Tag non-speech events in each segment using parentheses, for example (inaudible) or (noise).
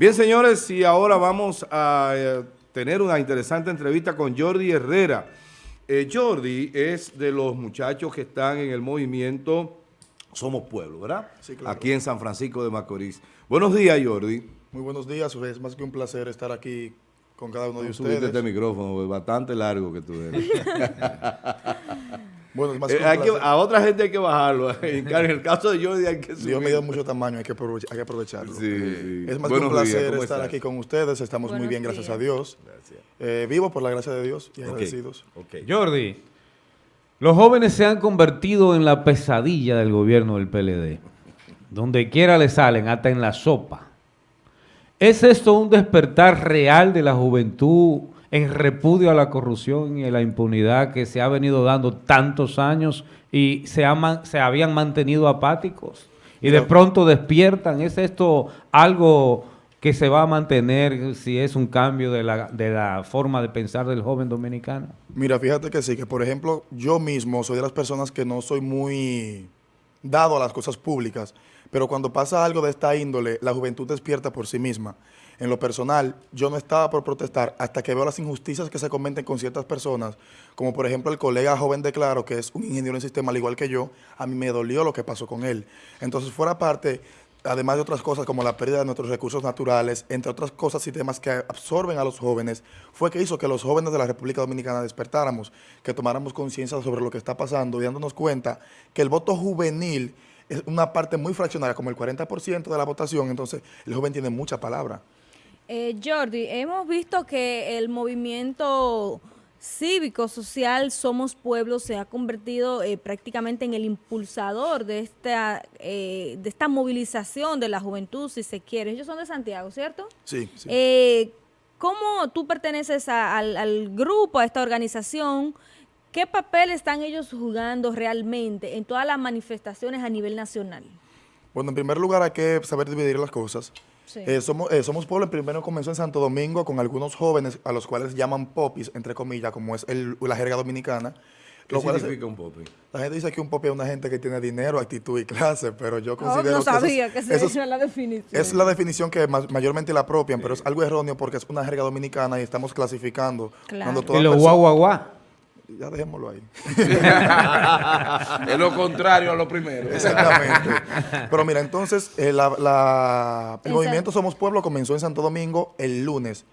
Bien, señores, y ahora vamos a eh, tener una interesante entrevista con Jordi Herrera. Eh, Jordi es de los muchachos que están en el movimiento Somos Pueblo, ¿verdad? Sí, claro. Aquí en San Francisco de Macorís. Buenos días, Jordi. Muy buenos días, es más que un placer estar aquí con cada uno de Subiste ustedes. este micrófono, es bastante largo que tú eres. (laughs) Bueno, es más Eh, hay que- a otra gente hay que bajarlo. En el caso de Jordi hay que subir. Dios me dio mucho tamaño, hay que, aprove- hay que aprovecharlo. Sí, sí. Es más Buenos que un días, placer ¿cómo estar estás? aquí con ustedes, estamos muy bien, gracias a Dios. Gracias. Eh, vivo por la gracia de Dios y agradecidos. Jordi, los jóvenes se han convertido en la pesadilla del gobierno del PLD. Donde quiera le salen, hasta en la sopa. ¿Es esto un despertar real de la juventud en repudio a la corrupción y a la impunidad que se ha venido dando tantos años y se, ha se habían mantenido apáticos? Y de pronto despiertan. ¿Es esto algo que se va a mantener si es un cambio de la, de la forma de pensar del joven dominicano? Mira, fíjate que sí, que por ejemplo, yo mismo soy de las personas que no soy muy dado a las cosas públicas, pero cuando pasa algo de esta índole, la juventud despierta por sí misma. En lo personal, yo no estaba por protestar hasta que veo las injusticias que se cometen con ciertas personas, como por ejemplo el colega joven de Claro, que es un ingeniero en sistema al igual que yo, a mí me dolió lo que pasó con él. Entonces, fuera parte, además de otras cosas como la pérdida de nuestros recursos naturales, entre otras cosas y temas que absorben a los jóvenes, fue que hizo que los jóvenes de la República Dominicana despertáramos, que tomáramos conciencia sobre lo que está pasando y dándonos cuenta que el voto juvenil es una parte muy fraccionaria, como el 40% de la votación, entonces el joven tiene mucha palabra. Eh, Jordi, hemos visto que el movimiento cívico, social, Somos Pueblo, se ha convertido eh, prácticamente en el impulsador de esta, eh, de esta movilización de la juventud, si se quiere. Ellos son de Santiago, ¿cierto? Sí, sí. Eh, ¿Cómo tú perteneces a- al, al grupo, a esta organización? ¿Qué papel están ellos jugando realmente en todas las manifestaciones a nivel nacional? Bueno, en primer lugar hay que saber dividir las cosas. Sí. Eh, somos, eh, somos Pueblo, primero comenzó en Santo Domingo con algunos jóvenes a los cuales llaman popis, entre comillas, como es el- la jerga dominicana. ¿Qué Lo cual es- significa un popi? la gente dice que un popi es una gente que tiene dinero, actitud y clase, pero yo considero no que eso es- sabía que se eso es- la definición. es la definición que ma- mayormente la apropian, pero es algo erróneo porque es una jerga dominicana y estamos clasificando. Claro. Cuando Y toda guau, guau, guau. Ya dejémoslo ahí. es lo contrario a lo primero. Exactamente. Pero mira, entonces, eh, la- la- el movimiento Somos Pueblo comenzó en Santo Domingo el lunes.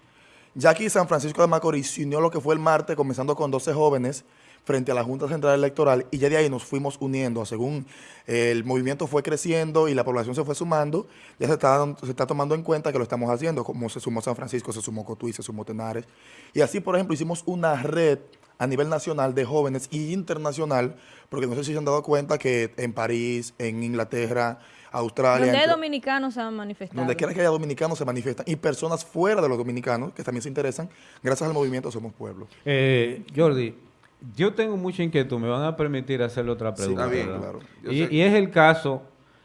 Ya aquí San Francisco de Macorís se unió lo que fue el martes, comenzando con 12 jóvenes frente a la Junta Central Electoral y ya de ahí nos fuimos uniendo. Según eh, el movimiento fue creciendo y la población se fue sumando, ya se está, se está tomando en cuenta que lo estamos haciendo, como se sumó San Francisco, se sumó Cotuí, se sumó Tenares. Y así, por ejemplo, hicimos una red a nivel nacional de jóvenes y internacional, porque no sé si se han dado cuenta que en París, en Inglaterra, Australia, Donde hay dominicanos se han manifestado. donde quiera que haya dominicanos se manifiestan y personas fuera de los dominicanos que también se interesan, gracias al movimiento Somos Pueblo. Eh, Jordi, yo tengo mucha inquietud, me van a permitir hacerle otra Sí, pregunta. está bien, claro. Y es el caso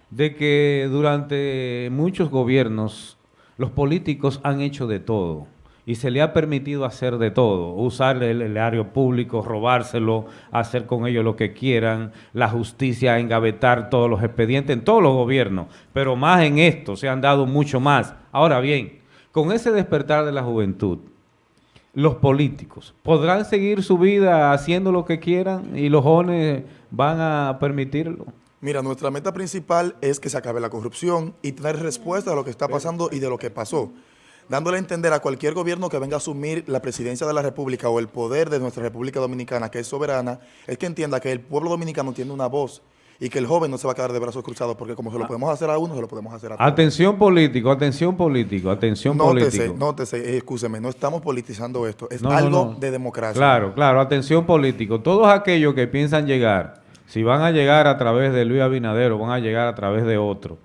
de que durante muchos gobiernos los políticos han hecho de todo y se le ha permitido hacer de todo, usar el erario público, robárselo, hacer con ellos lo que quieran, la justicia, engavetar todos los expedientes en todos los gobiernos, pero más en esto se han dado mucho más. Ahora bien, con ese despertar de la juventud, los políticos podrán seguir su vida haciendo lo que quieran y los jóvenes van a permitirlo. Mira, nuestra meta principal es que se acabe la corrupción y tener respuesta de lo que está pasando y de lo que pasó. Dándole a entender a cualquier gobierno que venga a asumir la presidencia de la República o el poder de nuestra República Dominicana, que es soberana, es que entienda que el pueblo dominicano tiene una voz y que el joven no se va a quedar de brazos cruzados, porque como se lo podemos hacer a uno, se lo podemos hacer a todos. Atención político, atención político, atención Nótese, político. nótese, eh, excúseme, no estamos politizando esto, es No, no, algo no. de democracia. Claro, claro, atención político. Todos aquellos que piensan llegar, si van a llegar a través de Luis Abinadero, van a llegar a través de otro,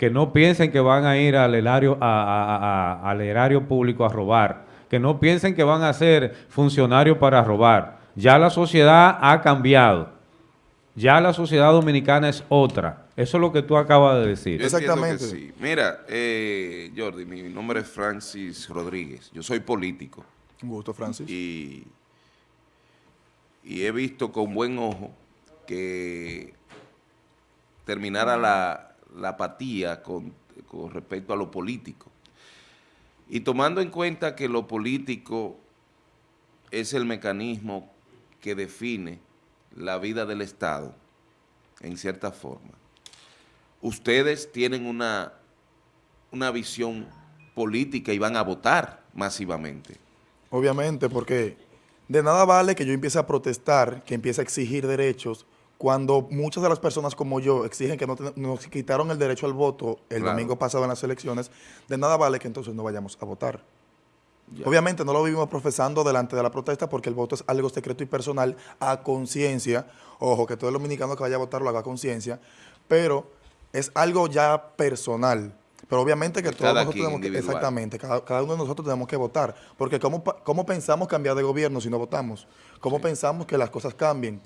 que no piensen que van a ir al erario, a- a- a- al erario público a robar, que no piensen que van a ser funcionarios para robar. Ya la sociedad ha cambiado. Ya la sociedad dominicana es otra. Eso es lo que tú acabas de decir. Yo entiendo que Exactamente. sí. Mira, eh, Jordi, mi nombre es Francis Rodríguez. Yo soy político Un gusto, Francis. y, y he visto con buen ojo que terminara la, la apatía con, respecto a lo político. Y tomando en cuenta que lo político es el mecanismo que define la vida del Estado, en cierta forma, ustedes tienen una, una visión política y van a votar masivamente. Obviamente, porque de nada vale que yo empiece a protestar, que empiece a exigir derechos, cuando muchas de las personas como yo exigen que no te- nos quitaron el derecho al voto el Claro. domingo pasado en las elecciones, de nada vale que entonces no vayamos a votar. Obviamente no lo vivimos profesando delante de la protesta porque el voto es algo secreto y personal a conciencia. Ojo, que todo el dominicano que vaya a votar lo haga a conciencia, pero es algo ya personal. Pero obviamente que todos nosotros tenemos que, exactamente, cada, cada uno de nosotros tenemos que votar. Porque ¿cómo, ¿cómo pensamos cambiar de gobierno si no votamos? ¿Cómo pensamos que las cosas cambien?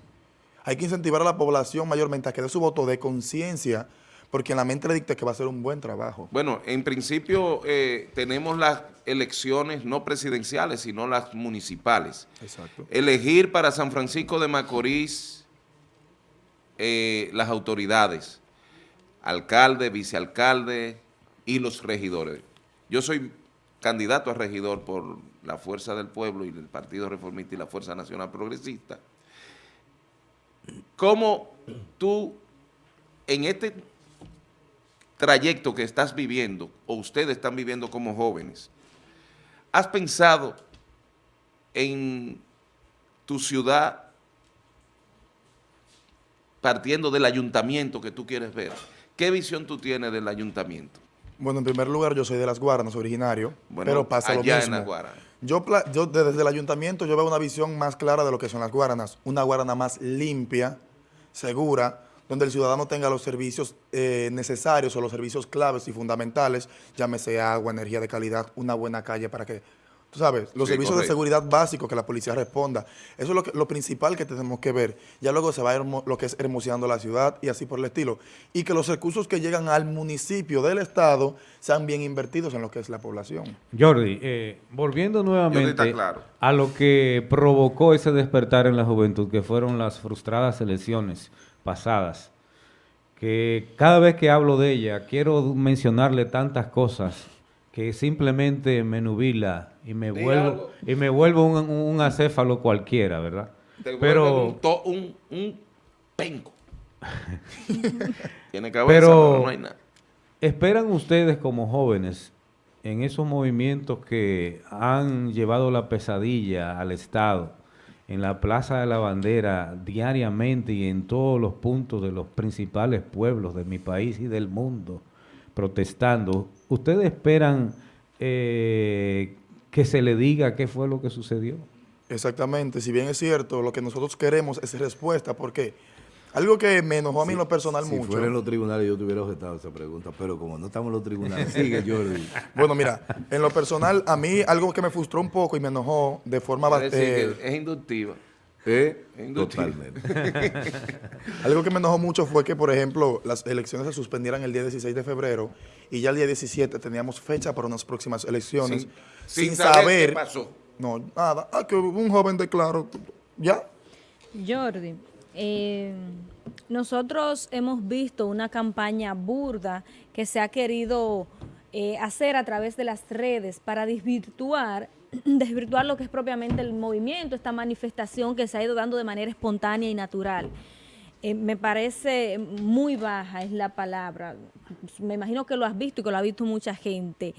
Hay que incentivar a la población mayormente a que dé su voto de conciencia, porque en la mente le dicta que va a ser un buen trabajo. Bueno, en principio eh, tenemos las elecciones no presidenciales, sino las municipales. Exacto. Elegir para San Francisco de Macorís eh, las autoridades, alcalde, vicealcalde y los regidores. Yo soy candidato a regidor por la Fuerza del Pueblo y el Partido Reformista y la Fuerza Nacional Progresista. ¿Cómo tú, en este trayecto que estás viviendo, o ustedes están viviendo como jóvenes, has pensado en tu ciudad partiendo del ayuntamiento que tú quieres ver? ¿Qué visión tú tienes del ayuntamiento? Bueno, en primer lugar, yo soy de Las Guaranas, originario, Bueno, pero pasa lo allá en mismo. Las Guaranas. Yo, yo desde el ayuntamiento yo veo una visión más clara de lo que son las Guaranas. Una Guarana más limpia, segura, donde el ciudadano tenga los servicios eh, necesarios o los servicios claves y fundamentales, llámese agua, energía de calidad, una buena calle para que, tú sabes, los Sí, servicios de seguridad básicos que la policía responda. Eso es lo, que- lo principal que tenemos que ver. Ya luego se va hermo- lo que es hermoseando la ciudad y así por el estilo. Y que los recursos que llegan al municipio del Estado sean bien invertidos en lo que es la población. Jordi, eh, volviendo nuevamente claro. a lo que provocó ese despertar en la juventud, que fueron las frustradas elecciones pasadas, que cada vez que hablo de ella quiero mencionarle tantas cosas que simplemente me nubila y me vuelvo algo. y me vuelvo un, un acéfalo cualquiera, ¿verdad? Te Pero un, to- un, un penco. (laughs) Tiene cabeza, Pero- pero no hay nada. ¿Esperan ustedes como jóvenes en esos movimientos que han llevado la pesadilla al Estado, en la Plaza de la Bandera, diariamente y en todos los puntos de los principales pueblos de mi país y del mundo, protestando? ¿Ustedes esperan eh, que se le diga qué fue lo que sucedió? Exactamente, si bien es cierto, lo que nosotros queremos es respuesta, porque algo que me enojó a mí en lo personal Si mucho. fuera en los tribunales yo te hubiera objetado esa pregunta, pero como no estamos en los tribunales, (laughs) sigue Jordi. Bueno, mira, en lo personal, a mí algo que me frustró un poco y me enojó de forma Es decir, bastante... que es inductiva. ¿Eh? Totalmente. (laughs) Algo que me enojó mucho fue que, por ejemplo, las elecciones se suspendieran el día 16 de febrero y ya el día 17 teníamos fecha para unas próximas elecciones Sin- sin, sin saber saber... qué pasó. No, nada. Ah, que un joven declaró. Ya. Jordi, eh, nosotros hemos visto una campaña burda que se ha querido eh, hacer a través de las redes para desvirtuar, (clears throat) desvirtuar lo que es propiamente el movimiento, esta manifestación que se ha ido dando de manera espontánea y natural. Eh, me parece muy baja es la palabra. Me imagino que lo has visto y que lo ha visto mucha gente.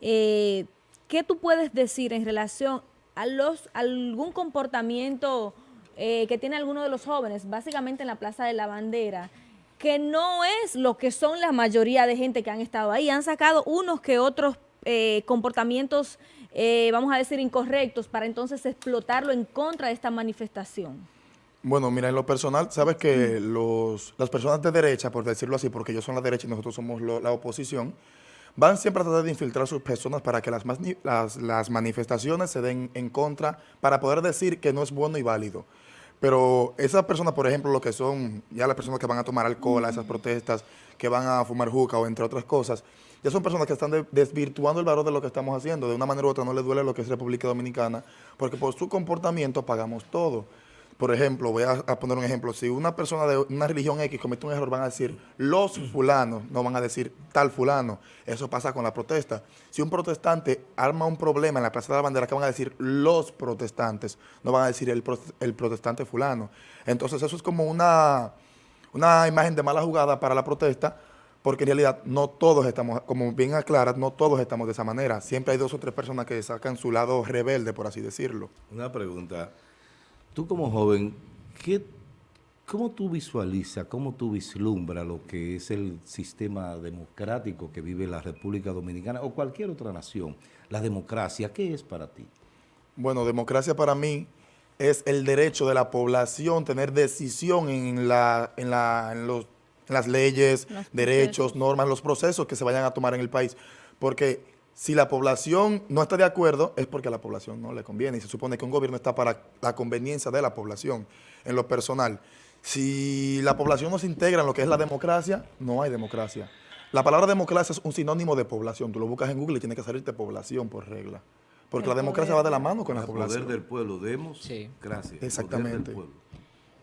Eh, ¿Qué tú puedes decir en relación a los algún comportamiento eh, que tiene alguno de los jóvenes, básicamente en la Plaza de la Bandera, que no es lo que son la mayoría de gente que han estado ahí? Han sacado unos que otros comportamientos, eh, vamos a decir, incorrectos para entonces explotarlo en contra de esta manifestación. Bueno, mira, en lo personal, sabes que los, las personas de derecha, por decirlo así, porque ellos son la derecha y nosotros somos lo- la oposición, van siempre a tratar de infiltrar a sus personas para que las, las, las manifestaciones se den en contra, para poder decir que no es bueno y válido. Pero esas personas, por ejemplo, lo que son ya las personas que van a tomar alcohol a esas protestas, que van a fumar juca o entre otras cosas, ya son personas que están de- desvirtuando el valor de lo que estamos haciendo. De una manera u otra no les duele lo que es República Dominicana, porque por su comportamiento pagamos todo. Por ejemplo, voy a, a poner un ejemplo. Si una persona de una religión X comete un error, van a decir los fulanos, no van a decir tal fulano. Eso pasa con la protesta. Si un protestante arma un problema en la Plaza de la Bandera, que van a decir los protestantes, no van a decir el, el protestante fulano. Entonces eso es como una, una imagen de mala jugada para la protesta, porque en realidad no todos estamos, como bien aclaras, no todos estamos de esa manera. Siempre hay dos o tres personas que sacan su lado rebelde, por así decirlo. Una pregunta. Tú como joven, ¿qué, ¿cómo tú visualizas, cómo tú vislumbras lo que es el sistema democrático que vive la República Dominicana o cualquier otra nación? La democracia, ¿qué es para ti? Bueno, democracia para mí es el derecho de la población tener decisión en, la, en, la, en, los, las leyes, Los derechos, normas, los procesos que se vayan a tomar en el país. Porque si la población no está de acuerdo, es porque a la población no le conviene. Y se supone que un gobierno está para la conveniencia de la población en lo personal. Si la población no se integra en lo que es la democracia, no hay democracia. La palabra democracia es un sinónimo de población. Tú lo buscas en Google y tiene que salirte población por regla. Porque El la democracia poder. va de la mano con la El población. poder del pueblo, demos Sí. gracias. Poder Exactamente.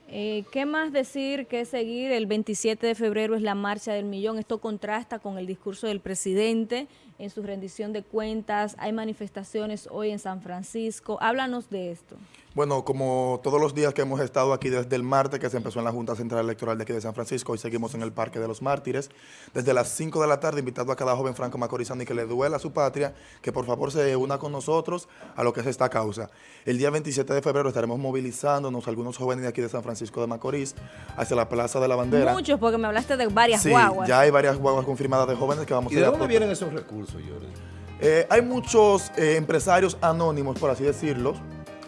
Eh, ¿Qué más decir que seguir? El 27 de febrero es la marcha del millón. Esto contrasta con el discurso del presidente en su rendición de cuentas. Hay manifestaciones hoy en San Francisco. Háblanos de esto. Bueno, como todos los días que hemos estado aquí desde el martes, que se empezó en la Junta Central Electoral de aquí de San Francisco, hoy seguimos en el Parque de los Mártires, desde las 5 de la tarde, invitando a cada joven franco macorizano y que le duela a su patria, que por favor se una con nosotros a lo que es esta causa. El día 27 de febrero estaremos movilizándonos algunos jóvenes de aquí de San Francisco de Macorís hacia la Plaza de la Bandera. Muchos, porque me hablaste de varias Sí, guaguas. ya hay varias guaguas confirmadas de jóvenes que vamos ¿Y a de ir a dónde vienen esos recursos, Jordi? Eh, hay muchos eh, empresarios anónimos, por así decirlo,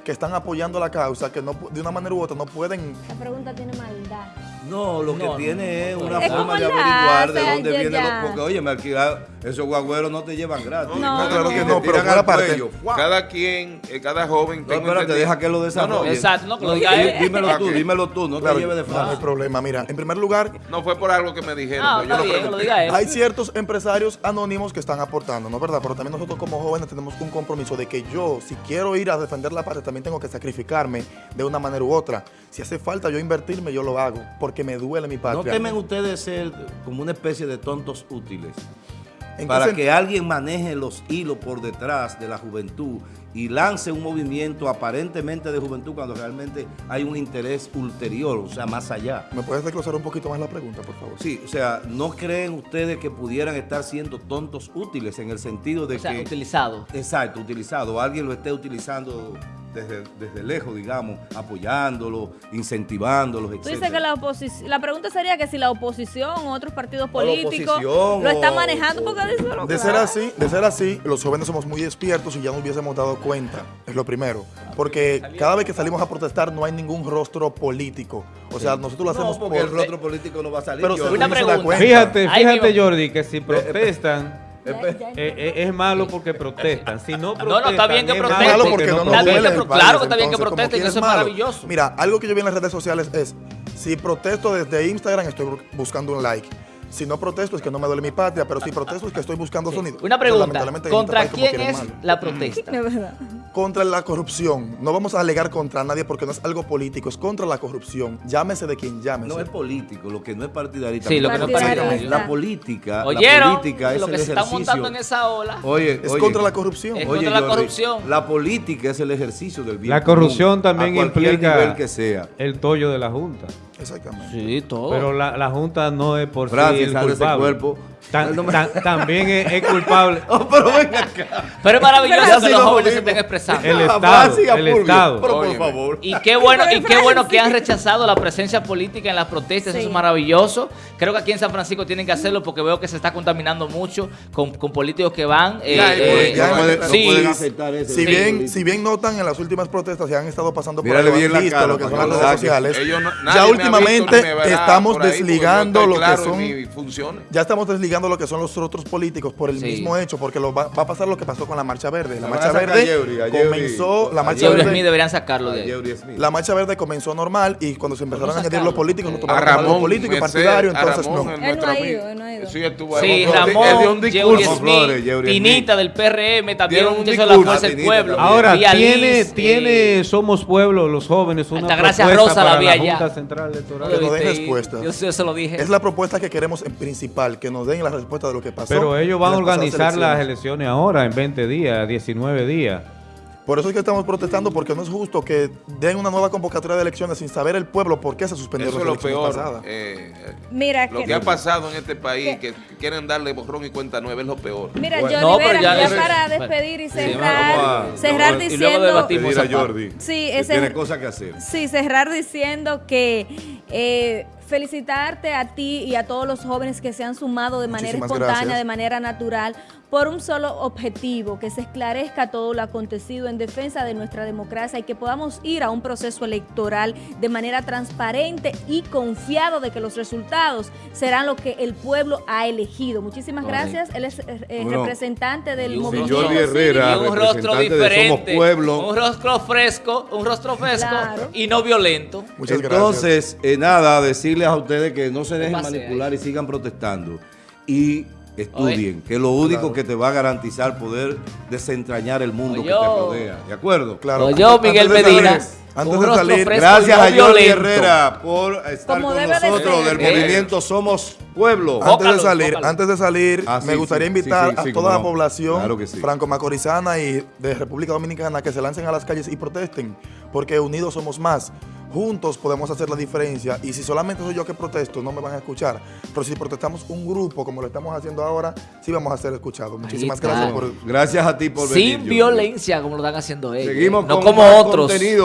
que están apoyando la causa, que no, de una manera u otra no pueden La pregunta tiene maldad. No, lo que No, no, tiene es una Es forma de la- averiguar de o sea, dónde viene los... Porque, oye, me alquilar, esos guagüeros no te llevan gratis. No, No, claro que Te no, pero al parte. Cada quien, eh, cada joven... No, espérate, deja que lo No, desarrolle. no, Exacto, no, que lo diga él. Dímelo tú, dímelo tú, no Claro, te lleves de no, no hay frente. problema. Mira, en primer lugar, no fue por algo que me dijeron. Ah, pero yo lo lo diga él. hay ciertos empresarios anónimos que están aportando, ¿no es verdad? Pero también nosotros como jóvenes tenemos un compromiso de que yo, si quiero ir a defender la patria, también tengo que sacrificarme de una manera u otra. Si hace falta yo invertirme, yo lo hago, porque me duele mi patria. ¿No temen ustedes ser como una especie de tontos útiles? ¿En qué Para que alguien maneje los hilos por detrás de la juventud y lance un movimiento aparentemente de juventud cuando realmente hay un interés ulterior, o sea, más allá. ¿Me puedes desglosar un poquito más la pregunta, por favor? Sí, o sea, ¿no creen ustedes que pudieran estar siendo tontos útiles en el sentido de O sea, que... utilizado. Exacto, utilizado. Alguien lo esté utilizando desde, desde lejos, digamos, apoyándolo, incentivándolos, etc. Tú dices que la oposición, la pregunta sería que si la oposición o otros partidos políticos lo están manejando o- porque de eso lo De ser así, de ser así, los jóvenes somos muy despiertos y ya nos hubiésemos dado cuenta, es lo primero. Porque cada vez que salimos a protestar no hay ningún rostro político. O sea, nosotros lo hacemos No, porque por... el rostro político no va a salir. Pero Una uno se da pregunta. cuenta. Fíjate, fíjate. Jordi, que si protestan, eh, eh, es malo porque protestan. Si no protestan, No, no, está bien que es protesten. Es malo malo porque no duele el claro que está bien que protesten, eso es maravilloso. Mira, algo que yo vi en las redes sociales es, si protesto desde Instagram estoy bu- buscando un like. Si no protesto es que no me duele mi patria, pero si protesto es que estoy buscando sonido. Una pregunta, este ¿contra quién es la protesta? (laughs) Verdad. Contra la corrupción. No vamos a alegar contra nadie porque no es algo político, es contra la corrupción. Llámese de quien llámese. No es político, lo que no es partidarista. Sí, lo que no es Partidarista. partidario. La política, ¿Oyeron? la política es Lo el que se está ejercicio. montando en esa ola. Oye, es oye, contra la corrupción. Es oye, contra la corrupción. La política es el ejercicio del bien La común, corrupción también a cualquier implica nivel que sea. el tollo de la Junta. Exactamente. Sí, todo. Pero la, la Junta no es por sí Francis, el culpable. cuerpo. Tan- tan- también es, es culpable (laughs) Oh, pero ven acá. Pero es maravilloso que los jóvenes se estén expresando. El (laughs) Ah, Estado, el Estado. Pero por favor. Y qué bueno, y qué bueno que han rechazado la presencia política en las protestas, eso es maravilloso. Creo que aquí en San Francisco tienen que hacerlo porque veo que se está contaminando mucho con, con políticos que van. Si bien, si bien notan en las últimas protestas se han estado pasando por Mírale bien la cara lo que son las redes sociales, Ellos no- nadie ya últimamente visto estamos desligando lo que son... Ya estamos desligando lo que son los otros políticos por el Sí. mismo hecho, porque lo va, va a pasar lo que pasó con la Marcha Verde. La Marcha Verde Yeuri, Yeuri. comenzó, la Marcha Verde, Smith deberían sacarlo de ahí. La Marcha Verde comenzó normal y cuando se empezaron a añadir los políticos, no Eh, tomaron A Ramón, político y Merced, partidario, a entonces Ramón, no. Él no nuestro ha amigo. ido, él no ha ido. Sí, estuvo ahí. Sí, Él dio Ramón. Yeuri Smith, Tinita del PRM, también un muchacho de la. Fuerza del Pueblo. Ahora, tiene, Liz, tiene eh, Somos Pueblo, los jóvenes, una propuesta Rosa la para vi la allá. Junta Central Electoral. Que nos den respuesta. Yo, yo se lo dije. Es la propuesta que queremos en principal, que nos den la respuesta de lo que pasó. Pero ellos van a organizar las elecciones. ahora, en 20 días, 19 días. Por eso es que estamos protestando, porque no es justo que den una nueva convocatoria de elecciones sin saber el pueblo por qué se suspendieron Eso es lo elecciones peor. pasadas. eh, eh, Mira lo que, que ha pasado en este país, que quieren darle borrón y cuenta nueva, es lo peor. Mira, Bueno. Jordi No, pero Vera, ya para despedir y sí, cerrar, a- cerrar y luego diciendo... debatimos Pedir a esa parte. Jordi. Sí, ese- tiene cosas que hacer. Sí, cerrar diciendo que eh, felicitarte a ti y a todos los jóvenes que se han sumado de manera Muchísimas espontánea, gracias. de manera natural, por un solo objetivo, que se esclarezca todo lo acontecido en defensa de nuestra democracia y que podamos ir a un proceso electoral de manera transparente y confiado de que los resultados serán lo que el pueblo ha elegido. Muchísimas gracias. Él es eh, Bueno, representante del y un movimiento Jordi cívico. Herrera, y un rostro Somos diferente, Pueblo. un rostro fresco, un rostro fresco Claro. y no violento. Muchas gracias. Entonces, eh, nada, decirles a ustedes que no se dejen manipular y sigan protestando. Y estudien, que es lo único Claro. que te va a garantizar poder desentrañar el mundo que te rodea. ¿De acuerdo? Claro. O yo, Antes Miguel de salir- Medina, antes de salir, Gracias a Jordi violento. Herrera por estar Como con de nosotros del Eh. movimiento Somos Pueblo. Antes de salir, bócalo. antes de salir, Ah, me sí, gustaría invitar sí, sí, a toda la no. población Claro que sí. franco-macorizana y de República Dominicana que se lancen a las calles y protesten, porque unidos somos más. Juntos podemos hacer la diferencia y si solamente soy yo que protesto, no me van a escuchar. Pero si protestamos un grupo como lo estamos haciendo ahora, sí vamos a ser escuchados. Muchísimas gracias por Gracias a ti por venir. Sin violencia como lo están haciendo ellos. Seguimos no con como otros. contenido.